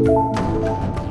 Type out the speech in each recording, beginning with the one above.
Música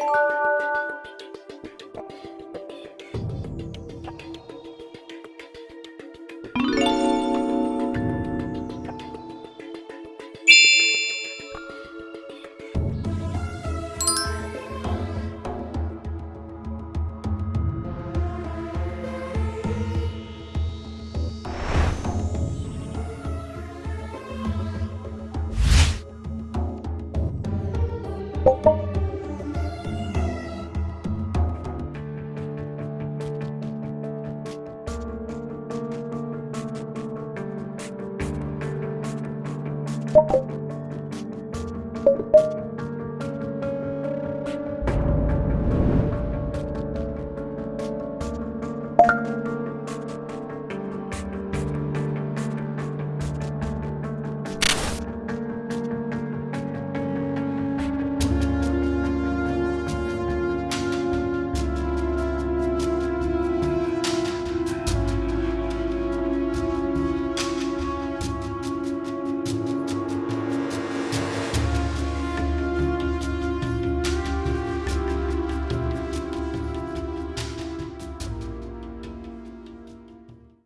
you you